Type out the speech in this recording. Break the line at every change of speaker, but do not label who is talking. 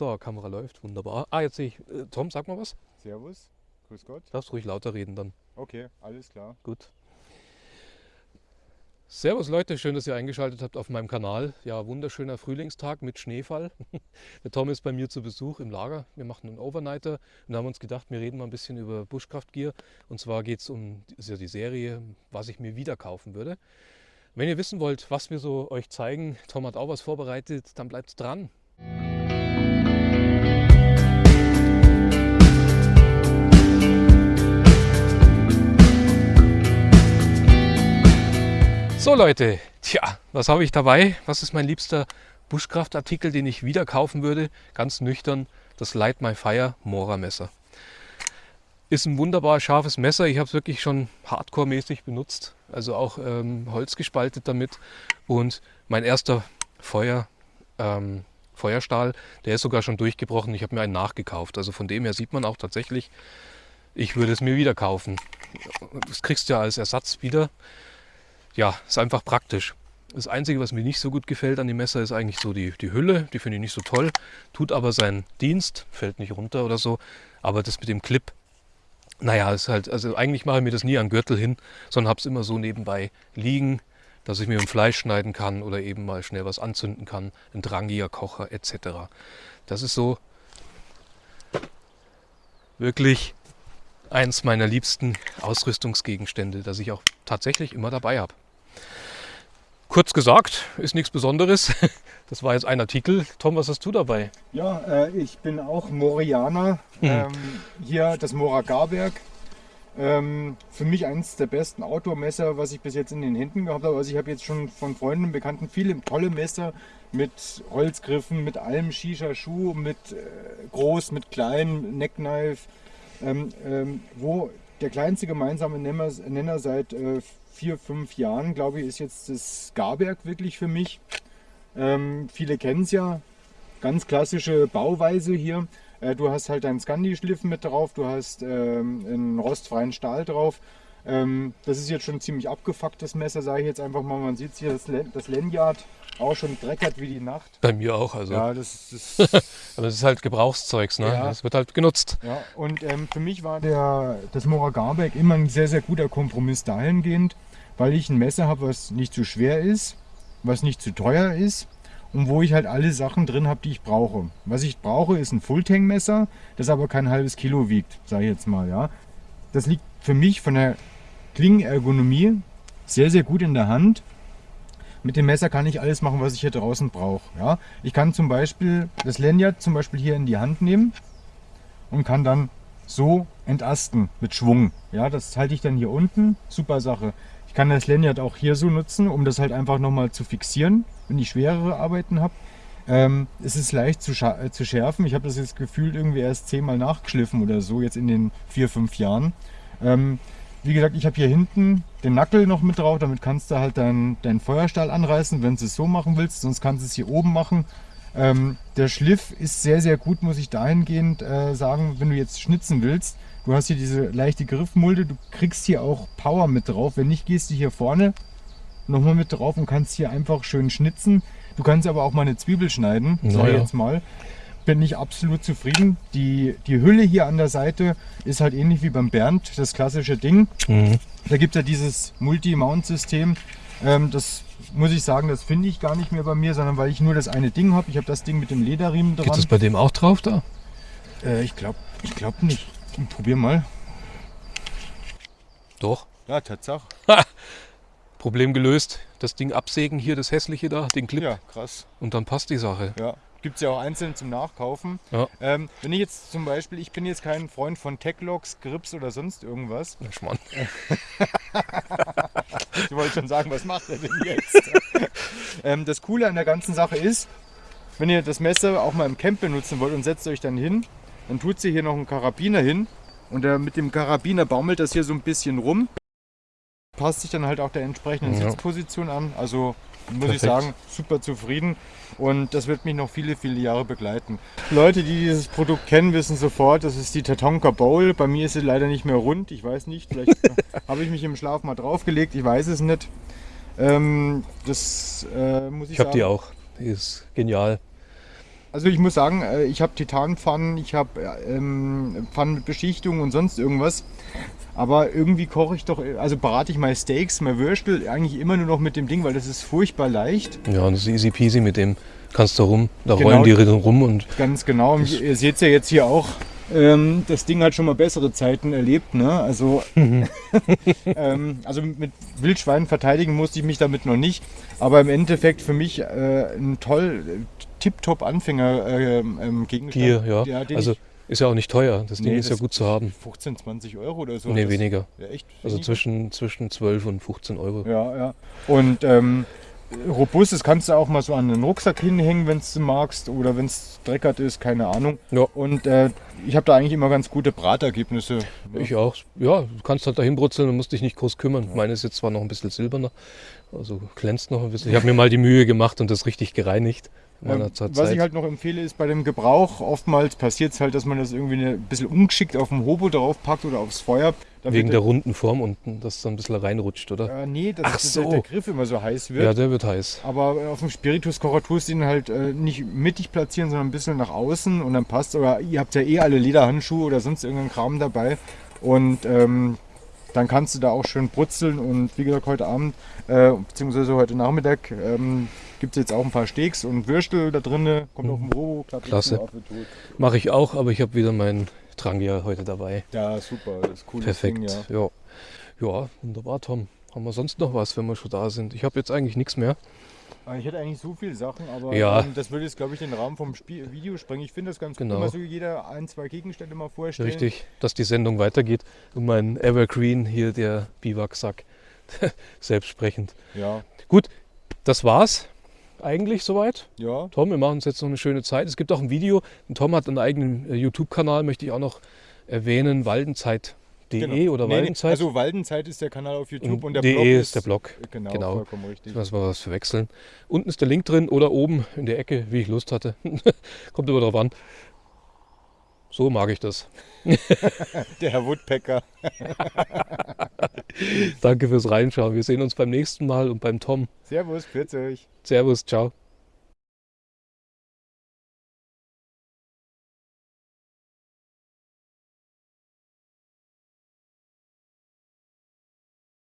So, Kamera läuft, wunderbar. Ah, jetzt sehe ich. Äh, Tom, sag mal was.
Servus, grüß Gott.
Darfst ruhig lauter reden dann.
Okay, alles klar.
Gut. Servus Leute, schön, dass ihr eingeschaltet habt auf meinem Kanal. Ja, wunderschöner Frühlingstag mit Schneefall. Der Tom ist bei mir zu Besuch im Lager. Wir machen einen Overnighter und haben uns gedacht, wir reden mal ein bisschen über Bushcraft-Gear. Und zwar geht es um ja die Serie, was ich mir wieder kaufen würde. Wenn ihr wissen wollt, was wir so euch zeigen, Tom hat auch was vorbereitet, dann bleibt dran. So Leute, tja, was habe ich dabei? Was ist mein liebster Bushcraft-Artikel, den ich wieder kaufen würde? Ganz nüchtern, das Light My Fire Mora Messer. Ist ein wunderbar scharfes Messer. Ich habe es wirklich schon hardcore-mäßig benutzt. Also auch ähm, Holz gespaltet damit. Und mein erster Feuer, ähm, Feuerstahl, der ist sogar schon durchgebrochen. Ich habe mir einen nachgekauft. Also von dem her sieht man auch tatsächlich, ich würde es mir wieder kaufen. Das kriegst du ja als Ersatz wieder ja, ist einfach praktisch. Das Einzige, was mir nicht so gut gefällt an dem Messer, ist eigentlich so die, die Hülle. Die finde ich nicht so toll, tut aber seinen Dienst, fällt nicht runter oder so. Aber das mit dem Clip, naja, ist halt, also eigentlich mache ich mir das nie an Gürtel hin, sondern habe es immer so nebenbei liegen, dass ich mir ein Fleisch schneiden kann oder eben mal schnell was anzünden kann, ein Drangier, Kocher etc. Das ist so wirklich eins meiner liebsten Ausrüstungsgegenstände, das ich auch tatsächlich immer dabei habe. Kurz gesagt, ist nichts Besonderes. Das war jetzt ein Artikel. Tom, was hast du dabei?
Ja, äh, ich bin auch Morianer. Hm. Ähm, hier das Mora Garberg. Ähm, für mich eines der besten Outdoor-Messer, was ich bis jetzt in den Händen gehabt habe. Also ich habe jetzt schon von Freunden und Bekannten viele tolle Messer mit Holzgriffen, mit allem Shisha-Schuh, mit äh, groß, mit klein, Neckknife, wo der kleinste gemeinsame Nenner, Nenner seit äh, vier, fünf Jahren, glaube ich, ist jetzt das Garberg wirklich für mich. Ähm, viele kennen es ja, ganz klassische Bauweise hier. Äh, du hast halt einen Scandi-Schliffen mit drauf, du hast ähm, einen rostfreien Stahl drauf. Ähm, das ist jetzt schon ziemlich abgefuckt, das Messer, sage ich jetzt einfach mal. Man sieht hier das, das Lanyard auch schon dreckert wie die Nacht.
Bei mir auch. Also.
Ja, das, das
Aber das ist halt Gebrauchszeugs, ne? Ja. Das wird halt genutzt.
Ja, und ähm, für mich war der, das Mora Garbeck immer ein sehr, sehr guter Kompromiss dahingehend, weil ich ein Messer habe, was nicht zu schwer ist, was nicht zu teuer ist und wo ich halt alle Sachen drin habe, die ich brauche. Was ich brauche, ist ein Fulltang-Messer, das aber kein halbes Kilo wiegt, sage ich jetzt mal. Ja. Das liegt für mich von der Klingenergonomie sehr, sehr gut in der Hand mit dem Messer kann ich alles machen, was ich hier draußen brauche. Ja? Ich kann zum Beispiel das Lanyard zum Beispiel hier in die Hand nehmen und kann dann so entasten mit Schwung. Ja, das halte ich dann hier unten. Super Sache. Ich kann das Lanyard auch hier so nutzen, um das halt einfach nochmal zu fixieren, wenn ich schwerere Arbeiten habe. Ähm, es ist leicht zu, äh, zu schärfen. Ich habe das jetzt gefühlt irgendwie erst zehnmal nachgeschliffen oder so, jetzt in den vier, fünf Jahren. Ähm, wie gesagt, ich habe hier hinten den Nackel noch mit drauf, damit kannst du halt deinen dein Feuerstahl anreißen, wenn du es so machen willst, sonst kannst du es hier oben machen. Ähm, der Schliff ist sehr, sehr gut, muss ich dahingehend äh, sagen, wenn du jetzt schnitzen willst. Du hast hier diese leichte Griffmulde, du kriegst hier auch Power mit drauf. Wenn nicht, gehst du hier vorne nochmal mit drauf und kannst hier einfach schön schnitzen. Du kannst aber auch mal eine Zwiebel schneiden, sag ich jetzt mal bin ich absolut zufrieden. Die, die Hülle hier an der Seite ist halt ähnlich wie beim Bernd, das klassische Ding. Mhm. Da gibt es ja dieses Multi-Mount-System. Ähm, das muss ich sagen, das finde ich gar nicht mehr bei mir, sondern weil ich nur das eine Ding habe. Ich habe das Ding mit dem Lederriemen dran.
Gibt es bei dem auch drauf da?
Äh, ich glaube ich glaub nicht. Probier mal.
Doch.
Ja, Tatsache.
Problem gelöst. Das Ding absägen hier, das hässliche da, den Clip.
Ja, krass.
Und dann passt die Sache.
Ja. Gibt es ja auch einzeln zum Nachkaufen.
Ja.
Ähm, wenn ich jetzt zum Beispiel, ich bin jetzt kein Freund von Techlocks, Grips oder sonst irgendwas.
Na, Schmarrn.
ich wollte schon sagen, was macht er denn jetzt? ähm, das Coole an der ganzen Sache ist, wenn ihr das Messer auch mal im Camp benutzen wollt und setzt euch dann hin, dann tut sie hier noch einen Karabiner hin und äh, mit dem Karabiner baumelt das hier so ein bisschen rum. Passt sich dann halt auch der entsprechenden ja. Sitzposition an. Also muss Perfekt. ich sagen, super zufrieden und das wird mich noch viele, viele Jahre begleiten. Leute, die dieses Produkt kennen, wissen sofort, das ist die Tatonka Bowl. Bei mir ist sie leider nicht mehr rund, ich weiß nicht, vielleicht habe ich mich im Schlaf mal draufgelegt, ich weiß es nicht. Ähm, das äh, muss ich,
ich habe die auch, die ist genial.
Also ich muss sagen, äh, ich habe Titanpfannen, ich habe ähm, Pfannen mit Beschichtung und sonst irgendwas. Aber irgendwie koche ich doch, also brate ich meine Steaks, meine Würstel eigentlich immer nur noch mit dem Ding, weil das ist furchtbar leicht.
Ja, und das ist easy peasy mit dem. Kannst du rum, da
Genau.
rollen die rum und
Ganz genau. Und ihr seht es ja jetzt hier auch. Ähm, das Ding hat schon mal bessere Zeiten erlebt. Ne? Also, ähm, also mit Wildschweinen verteidigen musste ich mich damit noch nicht. Aber im Endeffekt für mich äh, ein toll, äh, tipptopp Anfänger äh, ähm, Gegenstand.
Gier, ja.
den
also
ich-
ist ja auch nicht teuer. Das Ding
Nee,
ist ja
das-
gut zu haben.
15, 20 Euro oder so.
Nee, weniger.
Ja, echt?
Also
weniger?
zwischen, zwischen 12 und 15 Euro.
Ja, ja. Und ähm, robust, das kannst du auch mal so an den Rucksack hinhängen, wenn du magst. Oder wenn es dreckert ist, keine Ahnung.
Ja.
Und äh, ich habe da eigentlich immer ganz gute Bratergebnisse. ne?
Ich auch. Ja, du kannst halt dahin brutzeln und musst dich nicht groß kümmern. Meine ist jetzt zwar noch ein bisschen silberner, also glänzt noch ein bisschen. Ich habe mir mal die Mühe gemacht und das richtig gereinigt.
Ähm, was ich halt noch empfehle, ist bei dem Gebrauch, oftmals passiert es halt, dass man das irgendwie ein bisschen ungeschickt auf dem Hobo drauf packt oder aufs Feuer. Dann
Wegen
wird
der runden Form unten, dass es dann ein bisschen reinrutscht, oder?
äh, Nee, dass
Ach
dass
so.
der Griff immer so heiß wird.
Ja, der wird heiß.
Aber auf dem Spirituskocher tust du ihn halt äh, nicht mittig platzieren, sondern ein bisschen nach außen und dann passt. Oder ihr habt ja eh alle Lederhandschuhe oder sonst irgendeinen Kram dabei. Und ähm, dann kannst du da auch schön brutzeln. Und wie gesagt, heute Abend, äh, beziehungsweise heute Nachmittag, ähm, gibt es jetzt auch ein paar Steaks und Würstel da drin. Kommt auf dem Robo, klappt
Mhm. Klasse. Mache ich auch, aber ich habe wieder meinen Trangia heute dabei.
Ja, super, das ist cool.
Perfekt.
Ding, ja.
ja. ja, wunderbar, Tom. Haben wir sonst noch was, wenn wir schon da sind? Ich habe jetzt eigentlich nichts mehr.
Ich hätte eigentlich so viele Sachen, aber
Ja.
ähm, das würde jetzt, glaube ich, den Rahmen vom Spiel Video sprengen. Ich finde das ganz
Genau.
cool, mal so jeder ein, zwei Gegenstände mal vorstellen.
Richtig, dass die Sendung weitergeht. Und mein Evergreen hier, der Biwaksack, selbstsprechend.
Ja,
Das war's eigentlich soweit.
ja.
Tom, wir machen uns jetzt noch eine schöne Zeit. Es gibt auch ein Video. Und Tom hat einen eigenen äh, YouTube-Kanal, möchte ich auch noch erwähnen. Waldenzeit.de oder
Nee, nee,
Waldenzeit.
Also Waldenzeit ist der Kanal auf YouTube und,
und
der
DE
Blog
ist der Blog.
Genau,
Genau.
vollkommen richtig.
Was wir was verwechseln. Unten ist der Link drin oder oben in der Ecke, wie ich Lust hatte. Kommt immer drauf an. So mag ich das.
Der Herr Woodpecker.
Danke fürs Reinschauen. Wir sehen uns beim nächsten Mal und beim Tom.
Servus, grüß euch.
Servus, ciao.